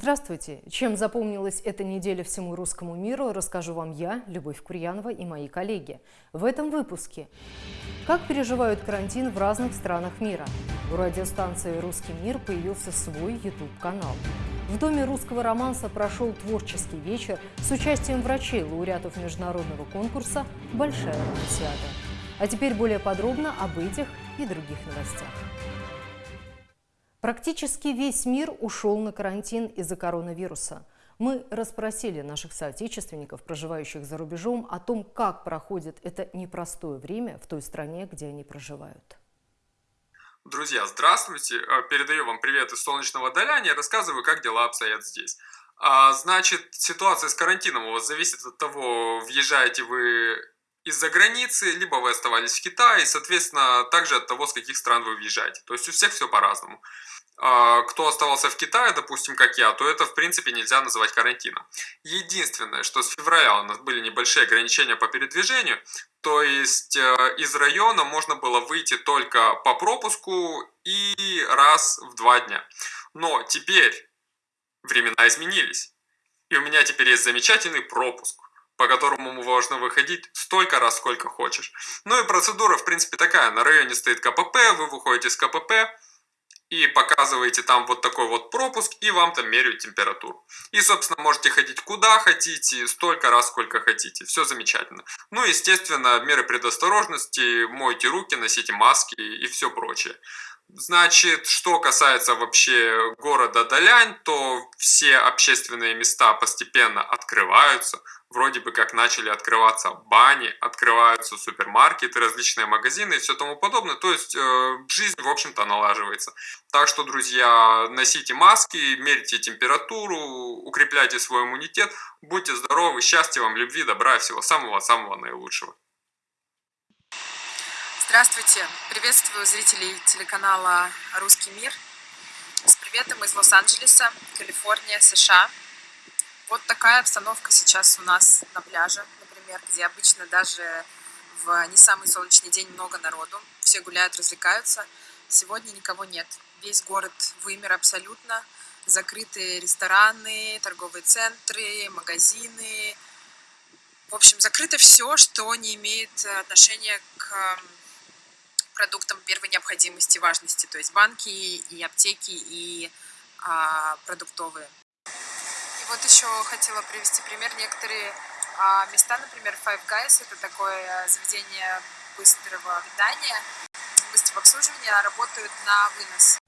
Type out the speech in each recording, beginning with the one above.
Здравствуйте! Чем запомнилась эта неделя всему русскому миру, расскажу вам я, Любовь Курьянова и мои коллеги. В этом выпуске. Как переживают карантин в разных странах мира? У радиостанции «Русский мир» появился свой YouTube-канал. В Доме русского романса прошел творческий вечер с участием врачей, лауреатов международного конкурса «Большая романсиада». А теперь более подробно об этих и других новостях. Практически весь мир ушел на карантин из-за коронавируса. Мы расспросили наших соотечественников, проживающих за рубежом, о том, как проходит это непростое время в той стране, где они проживают. Друзья, здравствуйте! Э, передаю вам привет из солнечного Доляни. Рассказываю, как дела обстоят здесь. А, значит, ситуация с карантином у вас зависит от того, въезжаете вы из-за границы, либо вы оставались в Китае, и, соответственно, также от того, с каких стран вы въезжаете. То есть у всех все по-разному. А, кто оставался в Китае, допустим, как я, то это, в принципе, нельзя называть карантином. Единственное, что с февраля у нас были небольшие ограничения по передвижению, то есть э, из района можно было выйти только по пропуску и раз в два дня. Но теперь времена изменились. И у меня теперь есть замечательный пропуск по которому можно выходить столько раз, сколько хочешь. Ну и процедура, в принципе, такая. На районе стоит КПП, вы выходите с КПП и показываете там вот такой вот пропуск, и вам там меряют температуру. И, собственно, можете ходить куда хотите, столько раз, сколько хотите. Все замечательно. Ну, естественно, меры предосторожности, мойте руки, носите маски и все прочее. Значит, что касается вообще города Далянь, то все общественные места постепенно открываются. Вроде бы как начали открываться бани, открываются супермаркеты, различные магазины и все тому подобное. То есть э, жизнь, в общем-то, налаживается. Так что, друзья, носите маски, мерьте температуру, укрепляйте свой иммунитет. Будьте здоровы, счастья вам, любви, добра и всего самого-самого наилучшего. Здравствуйте! Приветствую зрителей телеканала «Русский мир». С приветом из Лос-Анджелеса, Калифорния, США. Вот такая обстановка сейчас у нас на пляже, например, где обычно даже в не самый солнечный день много народу. Все гуляют, развлекаются. Сегодня никого нет. Весь город вымер абсолютно. Закрыты рестораны, торговые центры, магазины. В общем, закрыто все, что не имеет отношения к продуктам первой необходимости, важности, то есть банки и аптеки и а, продуктовые. И вот еще хотела привести пример. Некоторые а, места, например, Five Guys, это такое заведение быстрого питания, быстрого обслуживания, работают на вынос.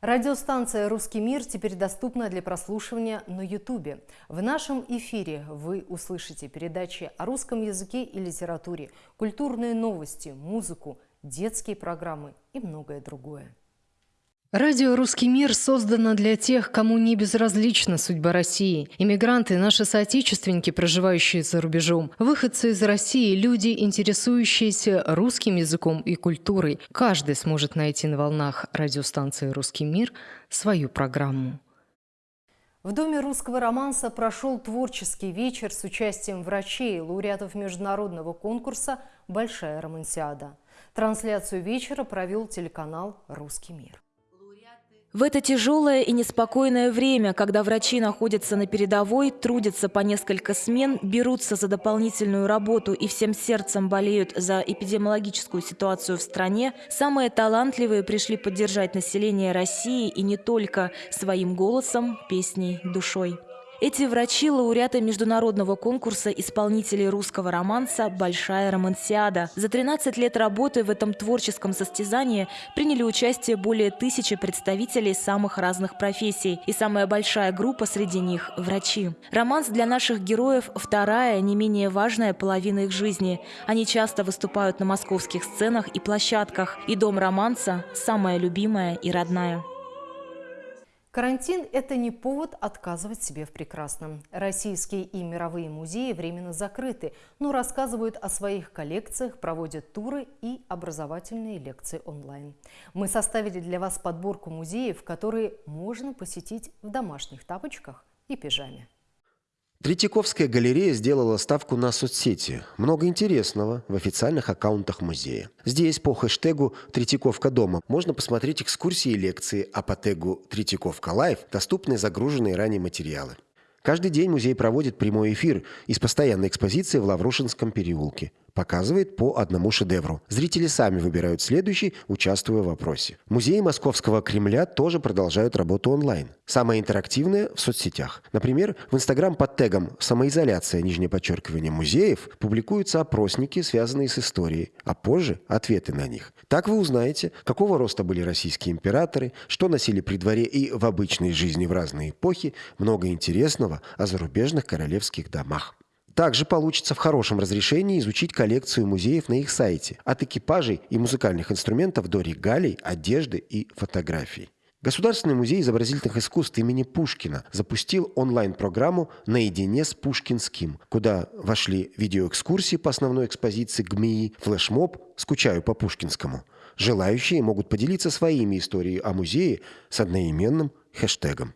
Радиостанция «Русский мир» теперь доступна для прослушивания на Ютубе. В нашем эфире вы услышите передачи о русском языке и литературе, культурные новости, музыку, детские программы и многое другое. Радио «Русский мир» создано для тех, кому не безразлична судьба России. Иммигранты – наши соотечественники, проживающие за рубежом. Выходцы из России – люди, интересующиеся русским языком и культурой. Каждый сможет найти на волнах радиостанции «Русский мир» свою программу. В Доме русского романса прошел творческий вечер с участием врачей, лауреатов международного конкурса «Большая романсиада». Трансляцию вечера провел телеканал «Русский мир». В это тяжелое и неспокойное время, когда врачи находятся на передовой, трудятся по несколько смен, берутся за дополнительную работу и всем сердцем болеют за эпидемиологическую ситуацию в стране, самые талантливые пришли поддержать население России и не только своим голосом, песней, душой. Эти врачи – лауреаты международного конкурса исполнителей русского романса «Большая романсиада». За 13 лет работы в этом творческом состязании приняли участие более тысячи представителей самых разных профессий. И самая большая группа среди них – врачи. Романс для наших героев – вторая, не менее важная половина их жизни. Они часто выступают на московских сценах и площадках. И дом романса – самая любимая и родная. Карантин – это не повод отказывать себе в прекрасном. Российские и мировые музеи временно закрыты, но рассказывают о своих коллекциях, проводят туры и образовательные лекции онлайн. Мы составили для вас подборку музеев, которые можно посетить в домашних тапочках и пижаме. Третьяковская галерея сделала ставку на соцсети. Много интересного в официальных аккаунтах музея. Здесь по хэштегу «Третьяковка дома» можно посмотреть экскурсии и лекции, а по тегу «Третьяковка live» доступны загруженные ранее материалы. Каждый день музей проводит прямой эфир из постоянной экспозиции в Лаврушинском переулке показывает по одному шедевру. Зрители сами выбирают следующий, участвуя в вопросе. Музеи Московского Кремля тоже продолжают работу онлайн. Самое интерактивное в соцсетях. Например, в Инстаграм под тегом «Самоизоляция, нижнее подчеркивание музеев» публикуются опросники, связанные с историей, а позже ответы на них. Так вы узнаете, какого роста были российские императоры, что носили при дворе и в обычной жизни в разные эпохи, много интересного о зарубежных королевских домах. Также получится в хорошем разрешении изучить коллекцию музеев на их сайте, от экипажей и музыкальных инструментов до регалий, одежды и фотографий. Государственный музей изобразительных искусств имени Пушкина запустил онлайн-программу «Наедине с Пушкинским», куда вошли видеоэкскурсии по основной экспозиции ГМИИ, флешмоб «Скучаю по Пушкинскому». Желающие могут поделиться своими историями о музее с одноименным хэштегом.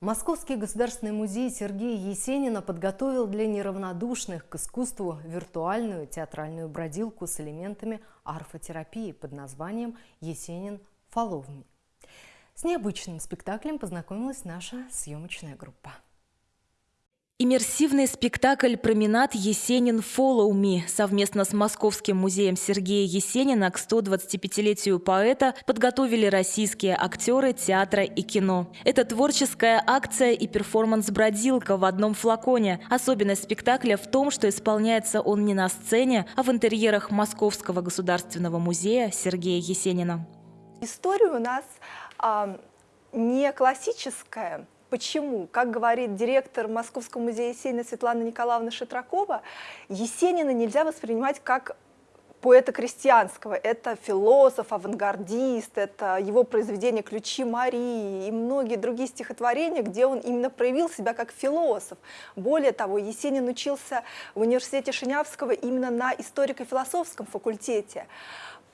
Московский государственный музей Сергея Есенина подготовил для неравнодушных к искусству виртуальную театральную бродилку с элементами арфотерапии под названием «Есенин Фоловми». С необычным спектаклем познакомилась наша съемочная группа. Иммерсивный спектакль «Променад Есенин Follow Me» совместно с Московским музеем Сергея Есенина к 125-летию поэта подготовили российские актеры театра и кино. Это творческая акция и перформанс-бродилка в одном флаконе. Особенность спектакля в том, что исполняется он не на сцене, а в интерьерах Московского государственного музея Сергея Есенина. История у нас а, не классическая, Почему? Как говорит директор Московского музея Есенина Светлана Николаевна Шитракова, Есенина нельзя воспринимать как поэта крестьянского. Это философ, авангардист, это его произведение «Ключи Марии» и многие другие стихотворения, где он именно проявил себя как философ. Более того, Есенин учился в университете Шинявского именно на историко-философском факультете.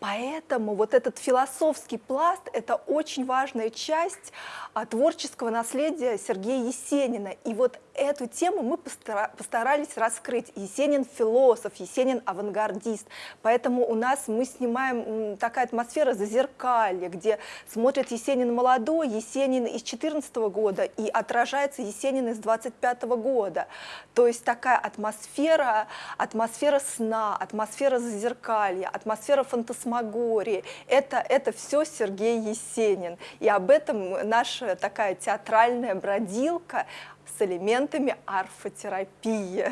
Поэтому вот этот философский пласт – это очень важная часть а, творческого наследия Сергея Есенина. И вот эту тему мы постарались раскрыть. Есенин – философ, Есенин – авангардист. Поэтому у нас мы снимаем такая атмосфера зазеркалья, где смотрит Есенин молодой, Есенин из 14 года и отражается Есенин из 25 года. То есть такая атмосфера, атмосфера сна, атмосфера зазеркалья, атмосфера фантасмагории. Это, это все Сергей Есенин. И об этом наша такая театральная бродилка, с элементами арфотерапии.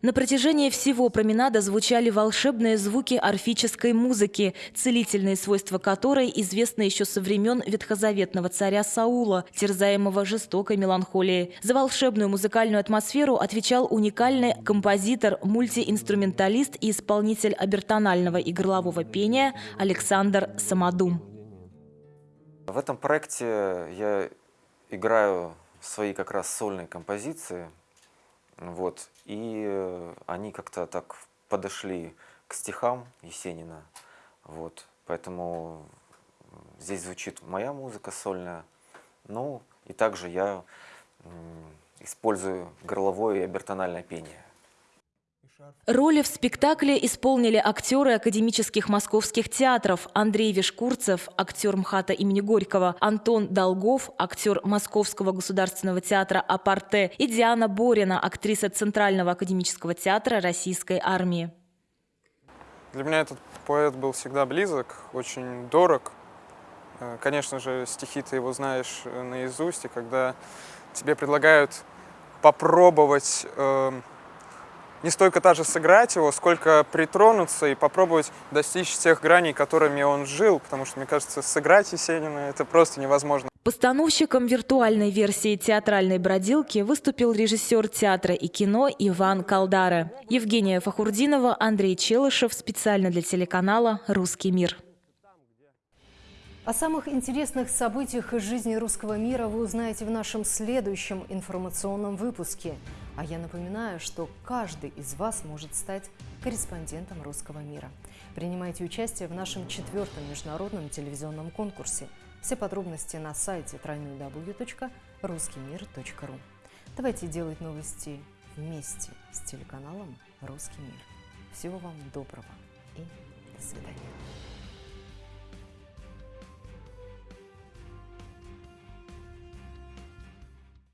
На протяжении всего променада звучали волшебные звуки орфической музыки, целительные свойства которой известны еще со времен ветхозаветного царя Саула, терзаемого жестокой меланхолией. За волшебную музыкальную атмосферу отвечал уникальный композитор, мультиинструменталист и исполнитель обертонального и горлового пения Александр Самодум. В этом проекте я играю свои как раз сольные композиции, вот, и э, они как-то так подошли к стихам Есенина, вот, поэтому здесь звучит моя музыка сольная, ну, и также я использую горловое и обертональное пение. Роли в спектакле исполнили актеры академических московских театров Андрей Вишкурцев, актер МХАТа имени Горького, Антон Долгов, актер Московского государственного театра «Апарте» и Диана Борина, актриса Центрального академического театра Российской армии. Для меня этот поэт был всегда близок, очень дорог. Э, конечно же, стихи ты его знаешь э, наизусть, и когда тебе предлагают попробовать э, не столько даже сыграть его, сколько притронуться и попробовать достичь тех граней, которыми он жил, потому что, мне кажется, сыграть Есенина – это просто невозможно. Постановщиком виртуальной версии театральной бродилки выступил режиссер театра и кино Иван Калдара. Евгения Фахурдинова, Андрей Челышев специально для телеканала «Русский мир». О самых интересных событиях из жизни русского мира вы узнаете в нашем следующем информационном выпуске. А я напоминаю, что каждый из вас может стать корреспондентом русского мира. Принимайте участие в нашем четвертом международном телевизионном конкурсе. Все подробности на сайте www.ruskimir.ru. Давайте делать новости вместе с телеканалом «Русский мир». Всего вам доброго и